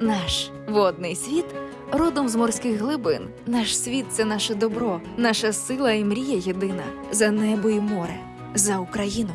Наш водний світ родом з морських глибин. Наш світ це наше добро, наша сила і мрія єдина за небо і море, за Україну.